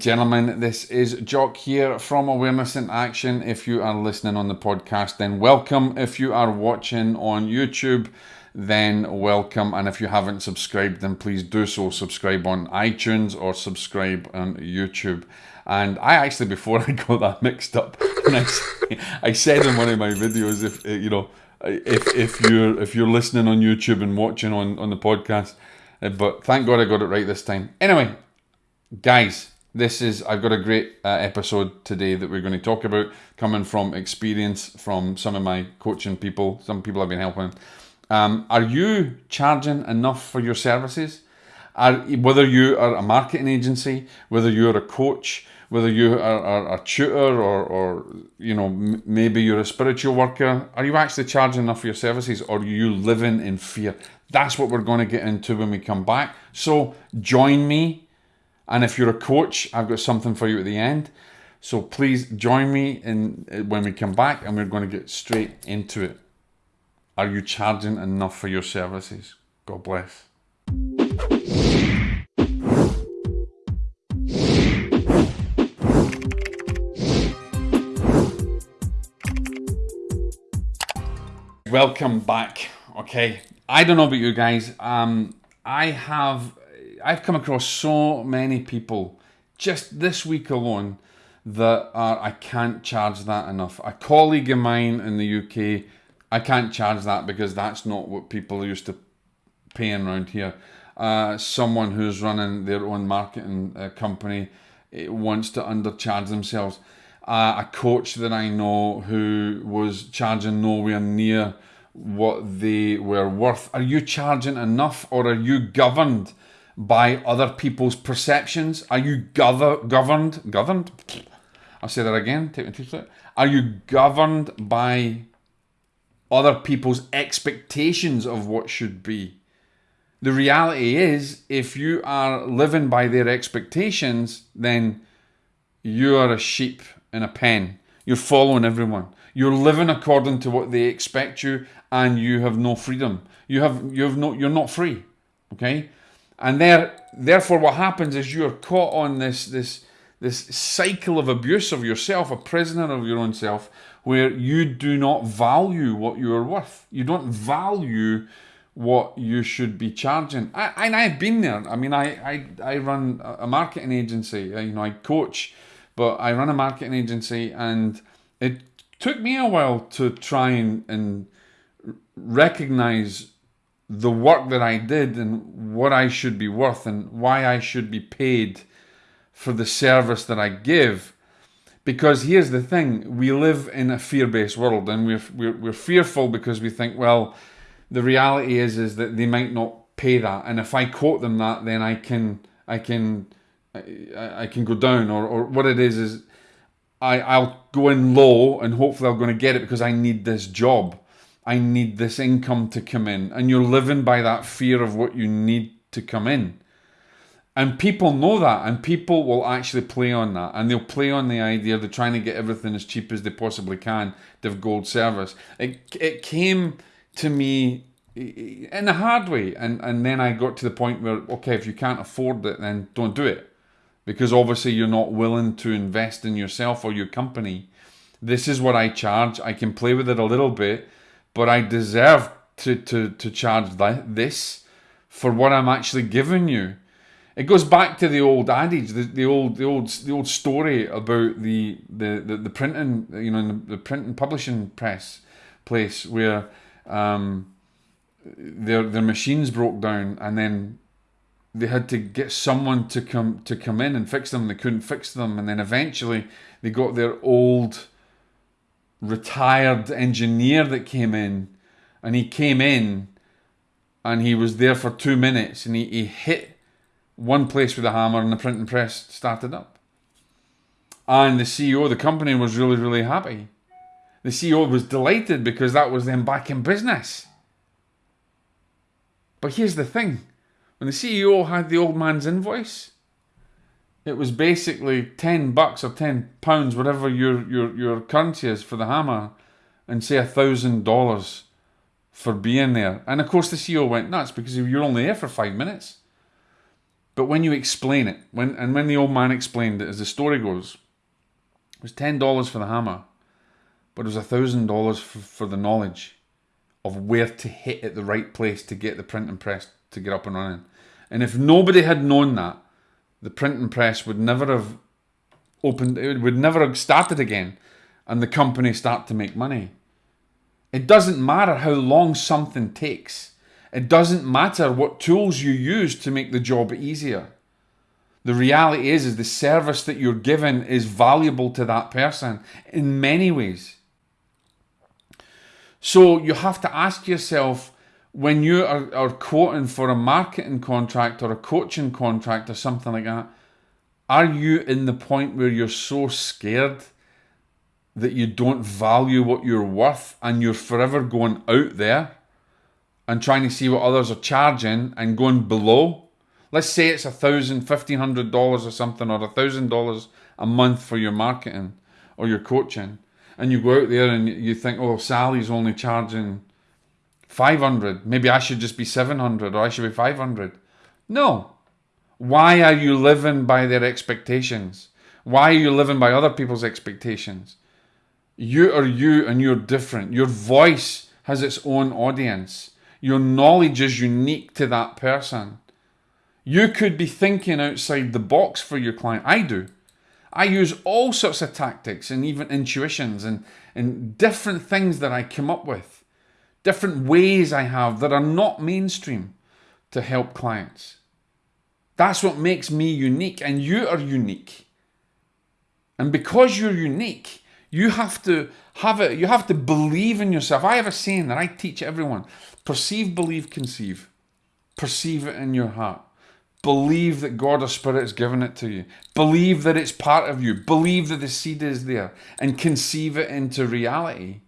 Gentlemen. This is Jock here from Awareness in Action. If you are listening on the podcast, then welcome. If you are watching on YouTube, then welcome. And if you haven't subscribed, then please do so. Subscribe on iTunes or subscribe on YouTube. And I actually, before I got that mixed up, I, I said in one of my videos, if you know, if if you're if you're listening on YouTube and watching on on the podcast uh, but thank God I got it right this time. Anyway, guys, this is I've got a great uh, episode today that we're going to talk about, coming from experience from some of my coaching people, some people I've been helping. Um, are you charging enough for your services? Are, whether you are a marketing agency, whether you're a coach, whether you are, are a tutor or, or you know m- maybe you're a spiritual worker, are you actually charging enough for your services, or are you living in fear? That's what we're going to get into when we come back. So join me. And if you're a coach, I've got something for you at the end. So please join me in when we come back and we're going to get straight into it. Are you charging enough for your services? God bless. Welcome back. Okay, I don't know about you guys. Um, I have I've come across so many people just this week alone that are I can't charge that enough. A colleague of mine in the UK, I can't charge that because that's not what people are used to paying around here. Uh, someone who's running their own marketing uh, company eh, wants to undercharge themselves. Uh, a coach that I know who was charging nowhere near what they were worth. Are you charging enough or are you governed by other people's perceptions? Are you gov- governed? Governed? I'll say that again. Take my teeth out. Are you governed by other people's expectations of what should be? The reality is, if you are living by their expectations, then you are a sheep in a pen. You're following everyone. You're living according to what they expect you, and you have no freedom. You have you have no you're not free. Okay? And there therefore what happens is you're caught on this this this cycle of abuse of yourself, a prisoner of your own self, where you do not value what you are worth. You don't value what you should be charging. I, and I've been there. I mean, I, I, I run a marketing agency. You know, I coach, but I run a marketing agency, and it took me a while to try and, and recognize the work that I did and what I should be worth and why I should be paid for the service that I give. Because here's the thing we live in a fear based world and we're, we're, we're fearful because we think, well, the reality is is that they might not pay that and if I quote them that then I can I can I, I can go down or, or what it is is I, I'll go in low and hopefully I'm going to get it because I need this job. I need this income to come in. And you're living by that fear of what you need to come in. And people know that, and people will actually play on that. And they'll play on the idea they're trying to get everything as cheap as they possibly can to have gold service. It, it came to me in a hard way. And, and then I got to the point where, okay, if you can't afford it, then don't do it because obviously you're not willing to invest in yourself or your company. This is what I charge. I can play with it a little bit, but I deserve to, to, to charge this for what I'm actually giving you. It goes back to the old adage, the, the old the old the old story about the the, the, the printing, you know, the, the publishing press place where um, their their machines broke down and then they had to get someone to come to come in and fix them. They couldn't fix them, and then eventually they got their old retired engineer that came in, and he came in, and he was there for two minutes, and he, he hit one place with a hammer, and the printing press started up. And the CEO of the company was really really happy. The CEO was delighted because that was them back in business. But here's the thing when the CEO had the old man's invoice, it was basically 10 bucks or 10 pounds, whatever your, your, your currency is for the hammer, and say a thousand dollars for being there. And of course, the CEO went nuts because you're only there for five minutes. But when you explain it, when and when the old man explained it, as the story goes, it was ten dollars for the hammer, but it was a thousand dollars for the knowledge of where to hit at the right place to get the printing press to get up and running. And if nobody had known that, the printing press would never have opened, it would never have started again, and the company start to make money. It doesn't matter how long something takes. It doesn't matter what tools you use to make the job easier. The reality is, is the service that you're given is valuable to that person in many ways. So you have to ask yourself when you are, are quoting for a marketing contract or a coaching contract or something like that, are you in the point where you're so scared that you don't value what you're worth and you're forever going out there and trying to see what others are charging and going below? Let's say it's a thousand, fifteen hundred dollars or something, or a thousand dollars a month for your marketing or your coaching, and you go out there and you think, oh, Sally's only charging 500. Maybe I should just be 700 or I should be 500. No. Why are you living by their expectations? Why are you living by other people's expectations? You are you and you're different. Your voice has its own audience. Your knowledge is unique to that person. You could be thinking outside the box for your client. I do. I use all sorts of tactics and even intuitions and, and different things that I come up with different ways I have that are not mainstream to help clients. That's what makes me unique, and you are unique. And because you're unique, you have to have it, you have to believe in yourself. I have a saying that I teach everyone perceive, believe, conceive. Perceive it in your heart. Believe that God or Spirit has given it to you. Believe that it's part of you. Believe that the seed is there and conceive it into reality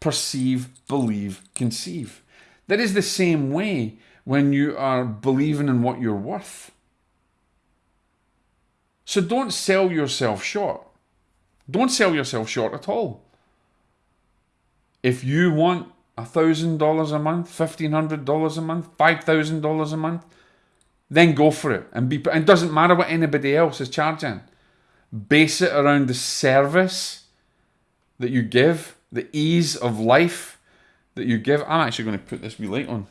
perceive, believe, conceive. That is the same way when you are believing in what you're worth. So don't sell yourself short. Don't sell yourself short at all. If you want $1,000 a month, $1,500 a month, $5,000 a month, then go for it. And be, it doesn't matter what anybody else is charging. Base it around the service that you give the ease of life that you give. I'm actually going to put this wee light on.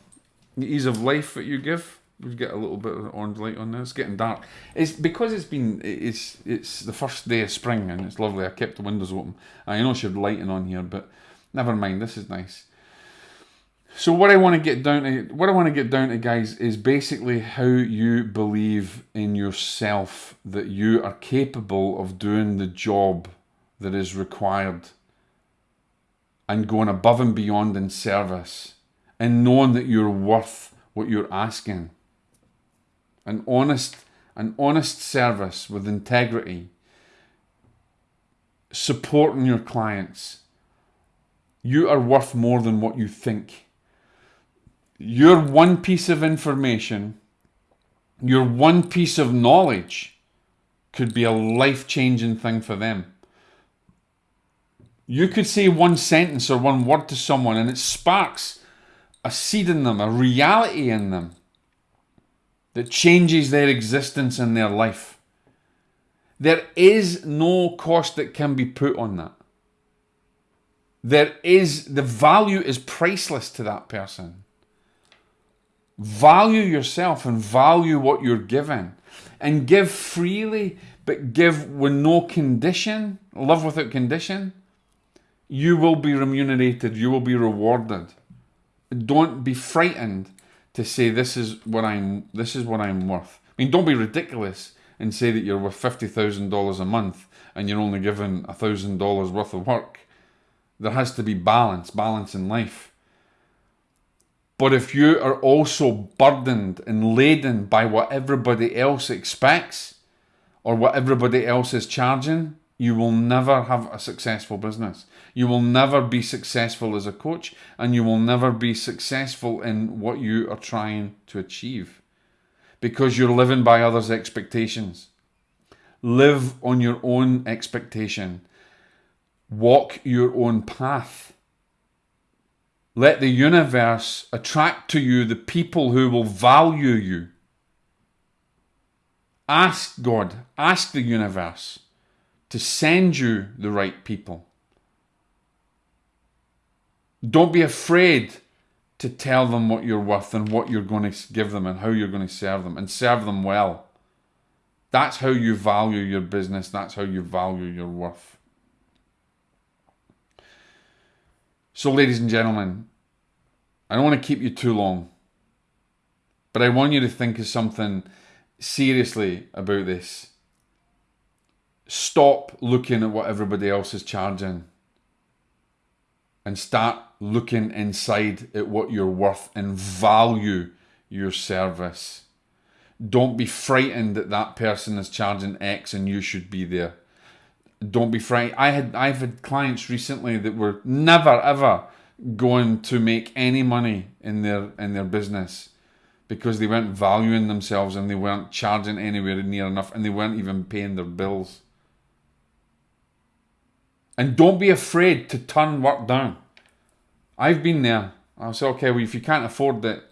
The ease of life that you give. We get a little bit of orange light on there. It's getting dark. It's because it's been it's it's the first day of spring and it's lovely. I kept the windows open. I know she had lighting on here, but never mind. This is nice. So what I want to get down to, what I want to get down to, guys, is basically how you believe in yourself that you are capable of doing the job that is required and going above and beyond in service and knowing that you're worth what you're asking. An honest, an honest service with integrity, supporting your clients. You are worth more than what you think. Your one piece of information, your one piece of knowledge could be a life changing thing for them. You could say one sentence or one word to someone and it sparks a seed in them, a reality in them that changes their existence and their life. There is no cost that can be put on that. There is, the value is priceless to that person. Value yourself and value what you're given. And give freely, but give with no condition. Love without condition you will be remunerated, you will be rewarded. Don't be frightened to say this is what I'm this is what I'm worth. I mean don't be ridiculous and say that you're worth fifty thousand dollars a month and you're only given a thousand dollars worth of work. There has to be balance, balance in life. But if you are also burdened and laden by what everybody else expects or what everybody else is charging, you will never have a successful business. You will never be successful as a coach, and you will never be successful in what you are trying to achieve because you're living by others' expectations. Live on your own expectation, walk your own path. Let the universe attract to you the people who will value you Ask God, ask the universe to send you the right people. Don't be afraid to tell them what you're worth and what you're going to give them and how you're going to serve them and serve them well. That's how you value your business, that's how you value your worth. So, ladies and gentlemen, I don't want to keep you too long, but I want you to think of something seriously about this. Stop looking at what everybody else is charging and start looking inside at what you're worth and value your service. Don't be frightened that that person is charging X and you should be there. Don't be frightened. I had I've had clients recently that were never ever going to make any money in their in their business because they weren't valuing themselves and they weren't charging anywhere near enough and they weren't even paying their bills. And don't be afraid to turn work down. I've been there. I'll say, okay, well, if you can't afford it,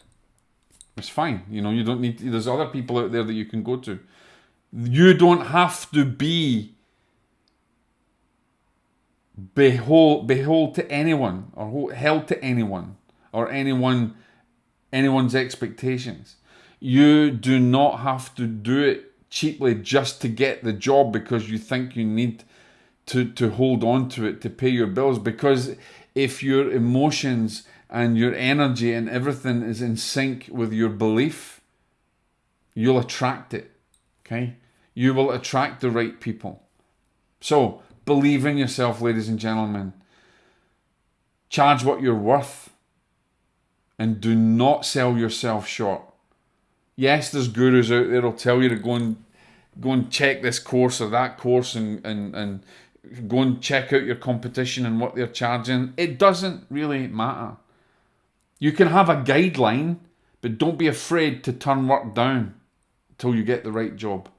it's fine. You know, you don't need. To, there's other people out there that you can go to. You don't have to be behold behold to anyone or held to anyone or anyone anyone's expectations. You do not have to do it cheaply just to get the job because you think you need to to hold on to it to pay your bills because if your emotions and your energy and everything is in sync with your belief, you'll attract it. Okay? You will attract the right people. So, believe in yourself, ladies and gentlemen. Charge what you're worth and do not sell yourself short. Yes, there's gurus out there who'll tell you to go and go and check this course or that course and, and, and go and check out your competition and what they're charging. It doesn't really matter. You can have a guideline, but don't be afraid to turn work down till you get the right job.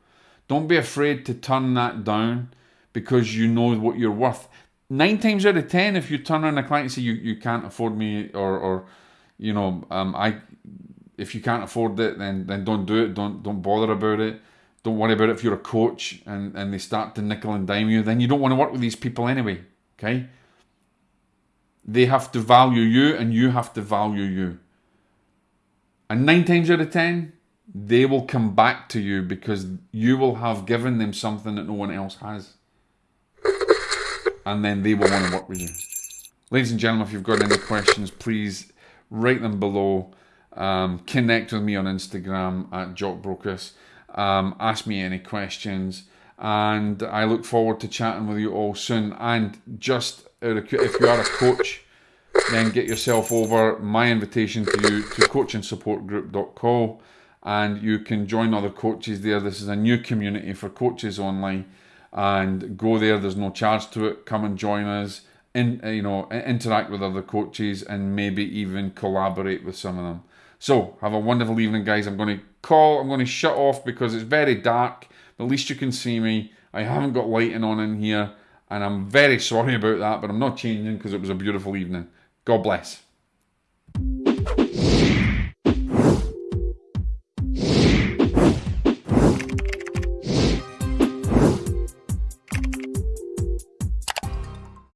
Don't be afraid to turn that down because you know what you're worth. Nine times out of ten, if you turn around a client and say you, you can't afford me or or you know um, I if you can't afford it then then don't do it. Don't don't bother about it don't worry about it if you're a coach and, and they start to nickel and dime you, then you don't want to work with these people anyway. Okay? They have to value you and you have to value you. And nine times out of ten, they will come back to you because you will have given them something that no one else has. And then they will want to work with you. Ladies and gentlemen, if you've got any questions, please write them below. Um, connect with me on Instagram at JockBrocas. Um, ask me any questions, and I look forward to chatting with you all soon. And just if you are a coach, then get yourself over my invitation to you to coachingsupportgroup.co and you can join other coaches there. This is a new community for coaches online and go there. There's no charge to it. Come and join us. In, you know, interact with other coaches and maybe even collaborate with some of them. So, have a wonderful evening, guys. I'm going to call, I'm going to shut off because it's very dark. At least you can see me. I haven't got lighting on in here, and I'm very sorry about that, but I'm not changing because it was a beautiful evening. God bless.